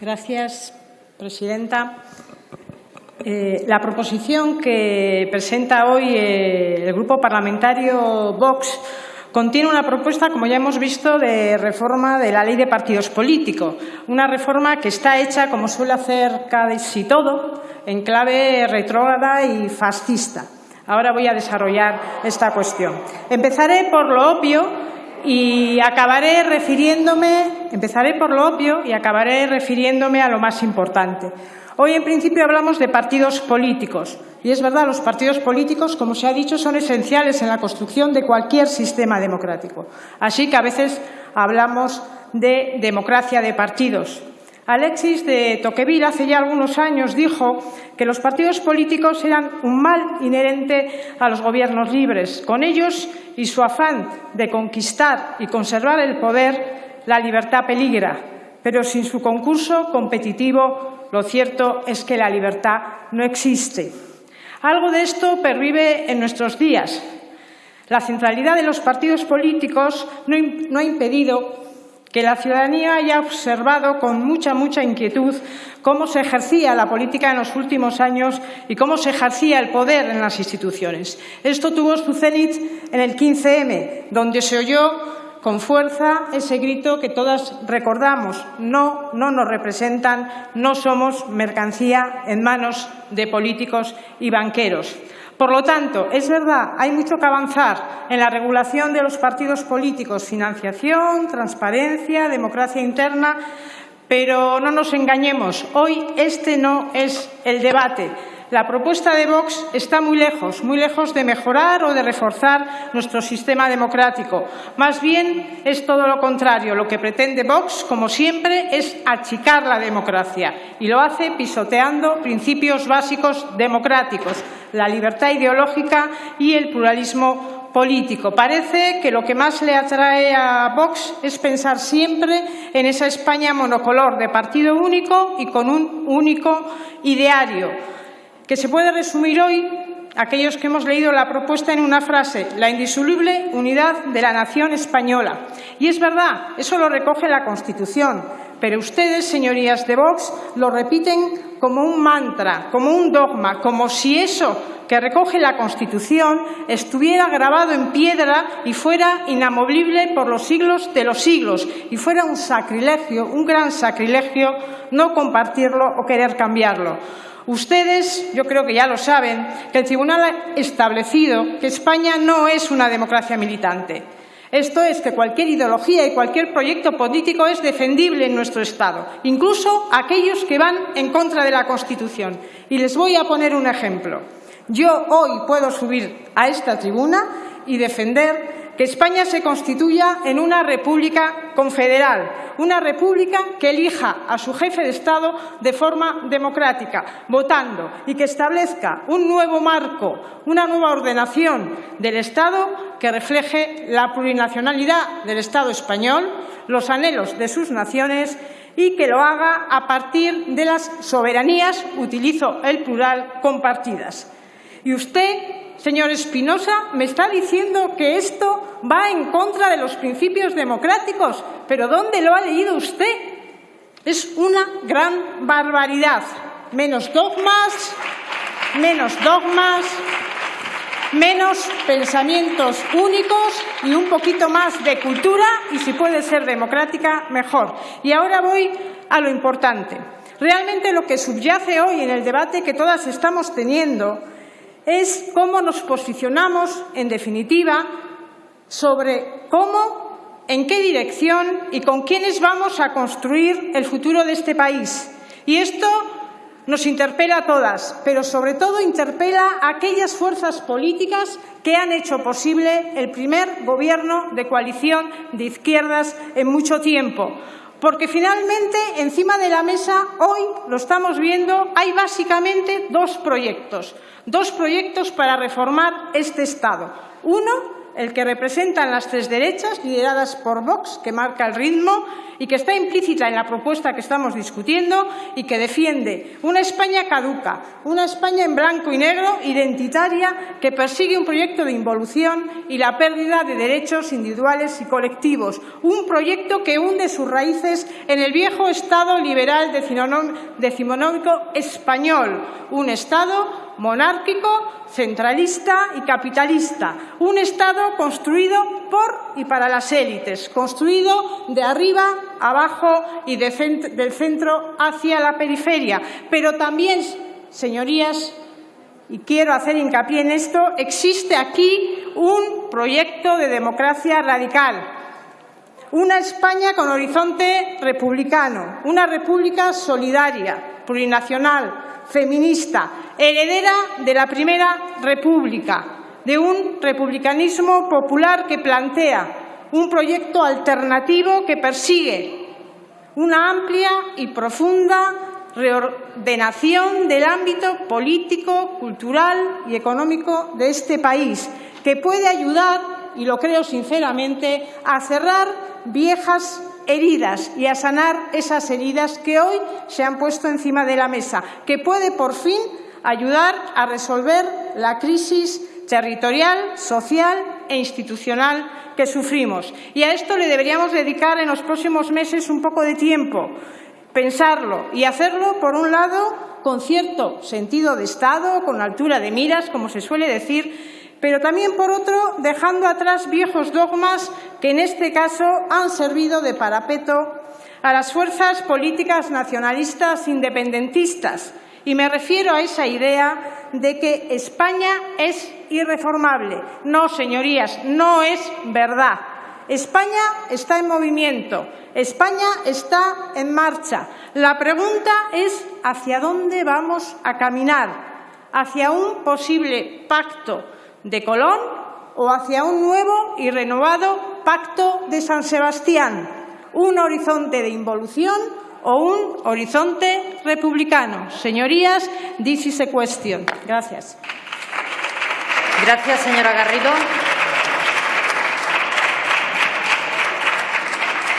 Gracias, presidenta. Eh, la proposición que presenta hoy eh, el Grupo Parlamentario Vox contiene una propuesta, como ya hemos visto, de reforma de la Ley de Partidos Políticos. Una reforma que está hecha, como suele hacer casi todo, en clave retrógrada y fascista. Ahora voy a desarrollar esta cuestión. Empezaré por lo obvio y acabaré refiriéndome, empezaré por lo obvio y acabaré refiriéndome a lo más importante. Hoy, en principio, hablamos de partidos políticos. Y es verdad, los partidos políticos, como se ha dicho, son esenciales en la construcción de cualquier sistema democrático. Así que a veces hablamos de democracia de partidos. Alexis de Tocqueville hace ya algunos años dijo que los partidos políticos eran un mal inherente a los gobiernos libres. Con ellos y su afán de conquistar y conservar el poder, la libertad peligra, pero sin su concurso competitivo lo cierto es que la libertad no existe. Algo de esto pervive en nuestros días. La centralidad de los partidos políticos no, ha impedido que la ciudadanía haya observado con mucha, mucha inquietud cómo se ejercía la política en los últimos años y cómo se ejercía el poder en las instituciones. Esto tuvo su cenit en el 15M, donde se oyó con fuerza ese grito que todas recordamos. No, no nos representan, no somos mercancía en manos de políticos y banqueros. Por lo tanto, es verdad, hay mucho que avanzar en la regulación de los partidos políticos, financiación, transparencia, democracia interna, pero no nos engañemos, hoy este no es el debate. La propuesta de Vox está muy lejos, muy lejos de mejorar o de reforzar nuestro sistema democrático. Más bien es todo lo contrario. Lo que pretende Vox, como siempre, es achicar la democracia y lo hace pisoteando principios básicos democráticos, la libertad ideológica y el pluralismo político. Parece que lo que más le atrae a Vox es pensar siempre en esa España monocolor de partido único y con un único ideario que se puede resumir hoy, aquellos que hemos leído la propuesta, en una frase, la indisoluble unidad de la nación española. Y es verdad, eso lo recoge la Constitución, pero ustedes, señorías de Vox, lo repiten como un mantra, como un dogma, como si eso que recoge la Constitución estuviera grabado en piedra y fuera inamovible por los siglos de los siglos y fuera un sacrilegio, un gran sacrilegio, no compartirlo o querer cambiarlo. Ustedes, yo creo que ya lo saben, que el Tribunal ha establecido que España no es una democracia militante. Esto es que cualquier ideología y cualquier proyecto político es defendible en nuestro Estado, incluso aquellos que van en contra de la Constitución. Y les voy a poner un ejemplo. Yo hoy puedo subir a esta tribuna y defender que España se constituya en una república confederal, una república que elija a su jefe de Estado de forma democrática, votando, y que establezca un nuevo marco, una nueva ordenación del Estado que refleje la plurinacionalidad del Estado español, los anhelos de sus naciones y que lo haga a partir de las soberanías, utilizo el plural, compartidas. Y usted Señor Espinosa, me está diciendo que esto va en contra de los principios democráticos, pero ¿dónde lo ha leído usted? Es una gran barbaridad. Menos dogmas, menos dogmas, menos pensamientos únicos y un poquito más de cultura y si puede ser democrática, mejor. Y ahora voy a lo importante. Realmente lo que subyace hoy en el debate que todas estamos teniendo es cómo nos posicionamos, en definitiva, sobre cómo, en qué dirección y con quiénes vamos a construir el futuro de este país. Y esto nos interpela a todas, pero sobre todo interpela a aquellas fuerzas políticas que han hecho posible el primer gobierno de coalición de izquierdas en mucho tiempo. Porque finalmente, encima de la mesa, hoy lo estamos viendo, hay básicamente dos proyectos. Dos proyectos para reformar este Estado. Uno, el que representan las tres derechas, lideradas por Vox, que marca el ritmo y que está implícita en la propuesta que estamos discutiendo y que defiende una España caduca, una España en blanco y negro, identitaria, que persigue un proyecto de involución y la pérdida de derechos individuales y colectivos, un proyecto que hunde sus raíces en el viejo Estado liberal decimonómico español, un Estado monárquico, centralista y capitalista. Un Estado construido por y para las élites, construido de arriba abajo y del centro hacia la periferia. Pero también, señorías, y quiero hacer hincapié en esto, existe aquí un proyecto de democracia radical, una España con horizonte republicano, una república solidaria, plurinacional, feminista, heredera de la Primera República, de un republicanismo popular que plantea un proyecto alternativo que persigue una amplia y profunda reordenación del ámbito político, cultural y económico de este país, que puede ayudar, y lo creo sinceramente, a cerrar viejas heridas y a sanar esas heridas que hoy se han puesto encima de la mesa, que puede por fin ayudar a resolver la crisis territorial, social e institucional que sufrimos. Y a esto le deberíamos dedicar en los próximos meses un poco de tiempo, pensarlo y hacerlo, por un lado, con cierto sentido de Estado, con altura de miras, como se suele decir, pero también, por otro, dejando atrás viejos dogmas que, en este caso, han servido de parapeto a las fuerzas políticas nacionalistas independentistas. Y me refiero a esa idea de que España es irreformable. No, señorías, no es verdad. España está en movimiento, España está en marcha. La pregunta es hacia dónde vamos a caminar, hacia un posible pacto de Colón o hacia un nuevo y renovado Pacto de San Sebastián, un horizonte de involución o un horizonte republicano. Señorías, this is a question. Gracias. Gracias, señora Garrido.